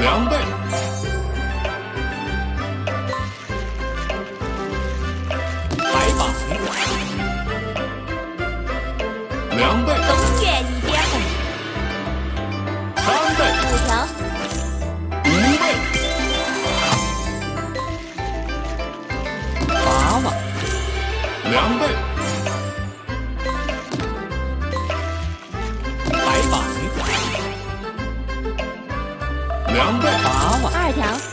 凉被。两倍，冬月里。三倍，五条。五倍，八万。两倍。条。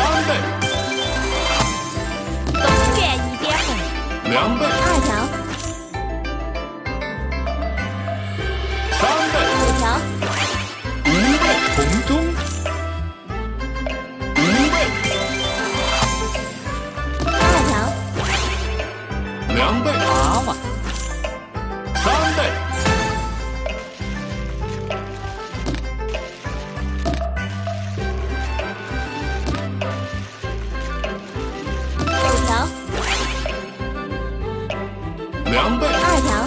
三倍，东边一点红。两倍。凉拌二条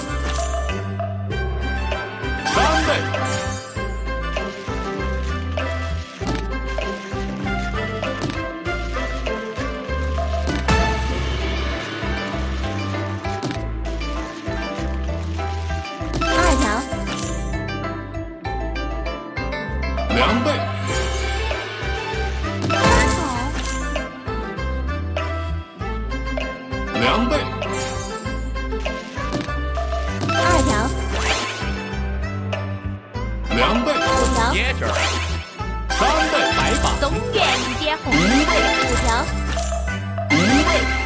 两倍五条。三倍白马东远一点红一倍五条。一倍。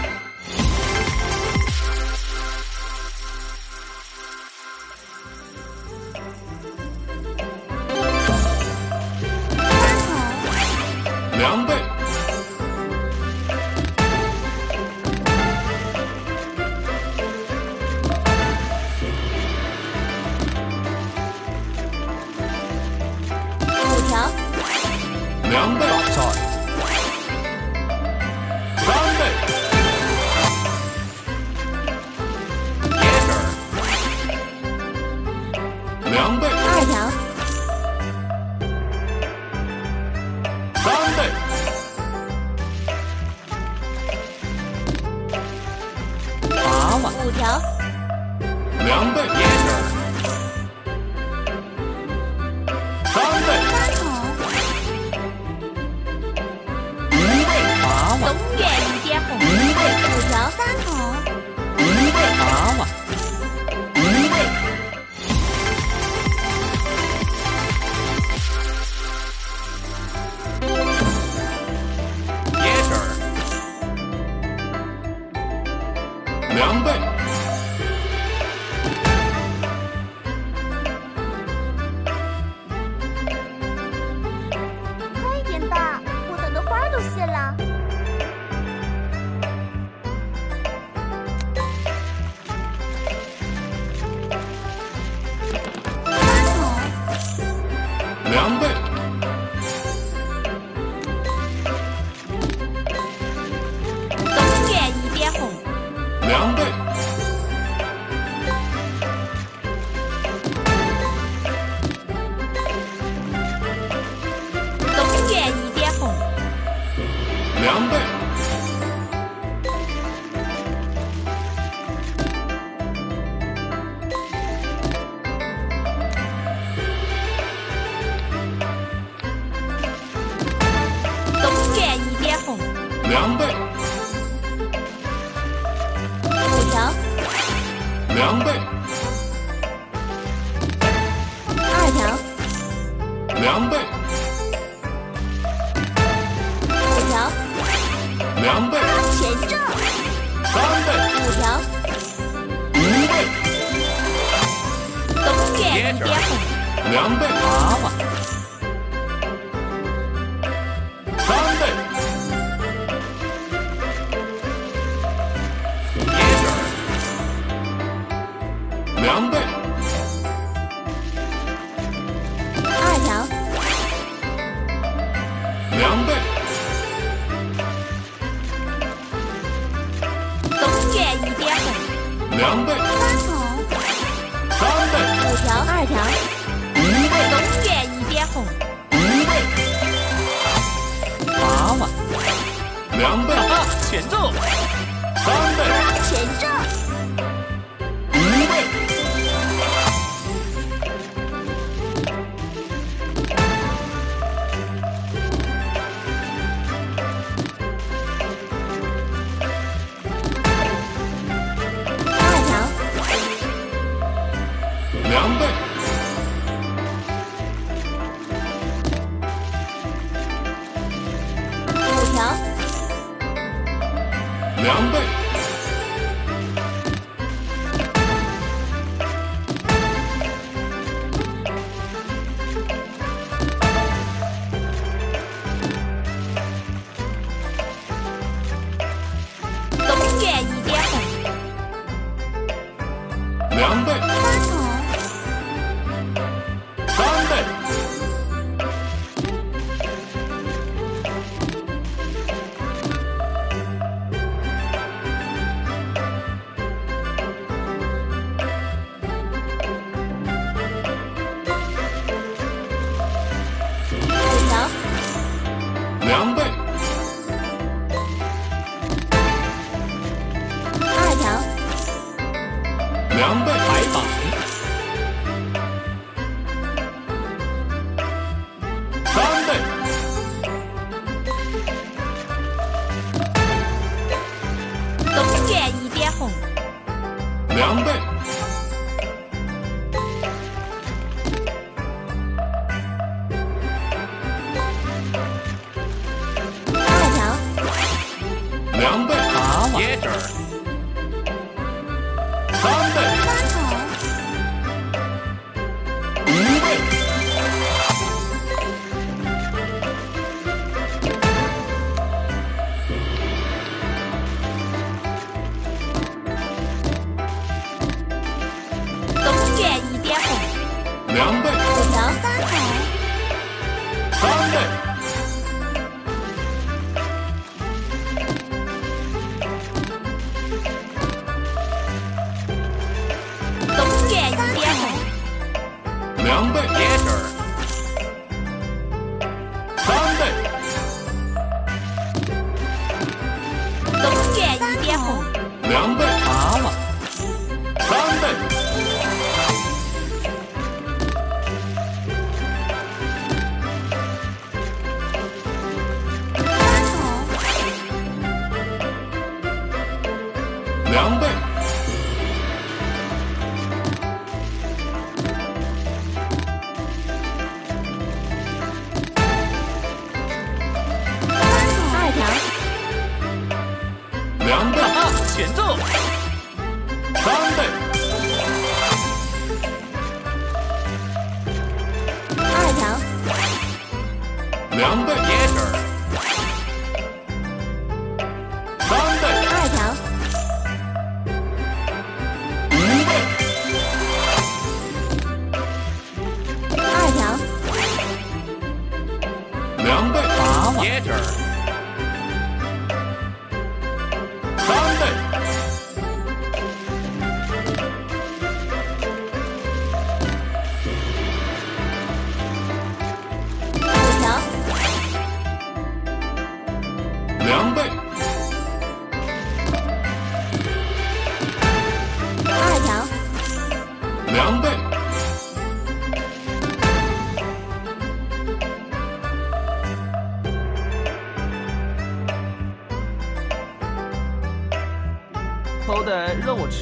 两倍。中原一点红。两倍。两倍，二条，两倍，五条，两倍，权重，三倍，五条，五倍，冬卷，两倍，娃娃。两倍。两倍。 담배 한 대. 两倍两倍三二条。一倍二条两倍八万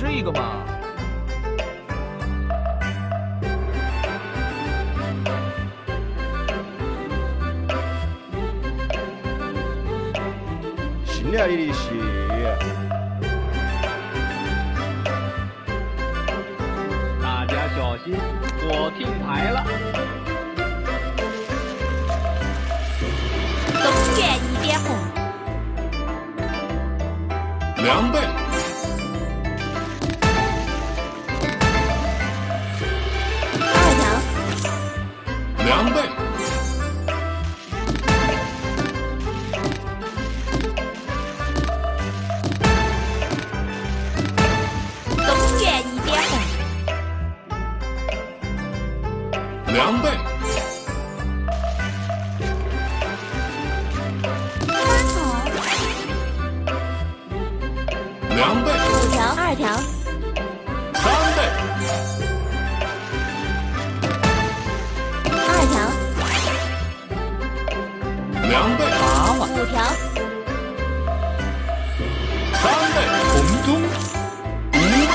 这个嘛。行了，你的戏。大家小心，我听牌了。东拳一点红。两百。两倍。八碗五条。三倍。红中一位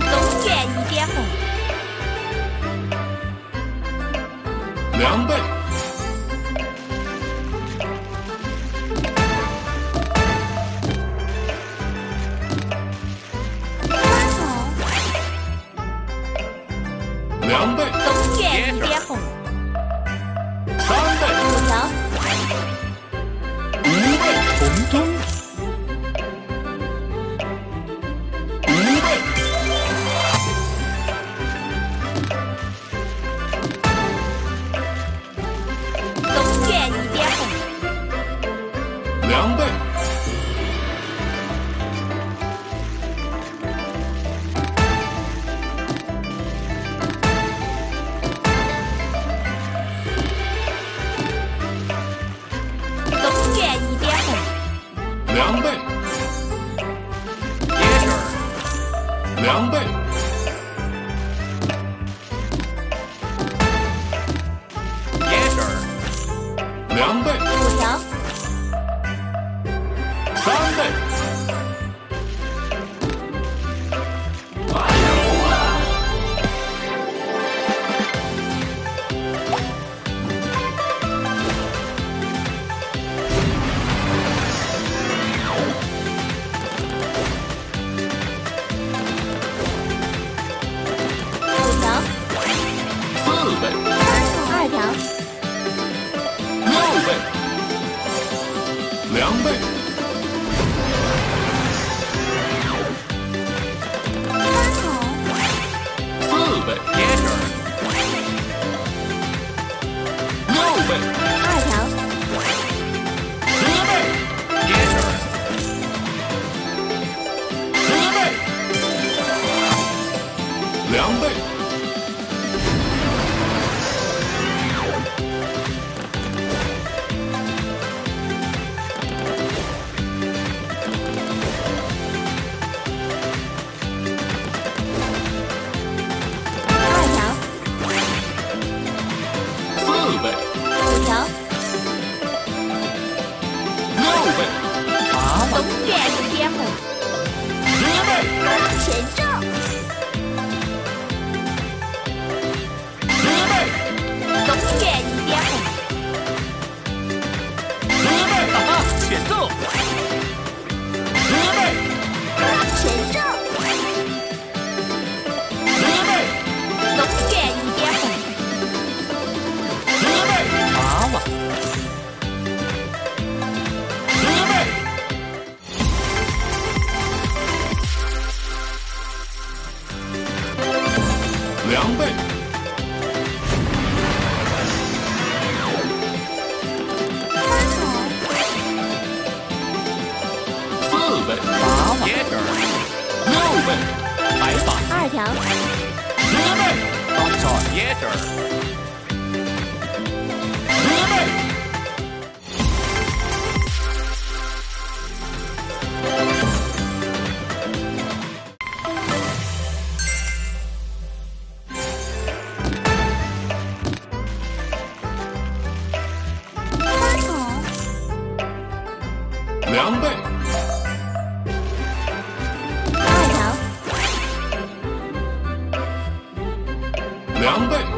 东苑一点红。两倍。四位八位六一位白发二条。十三倍大招一两倍，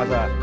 么事啊？快点打噻！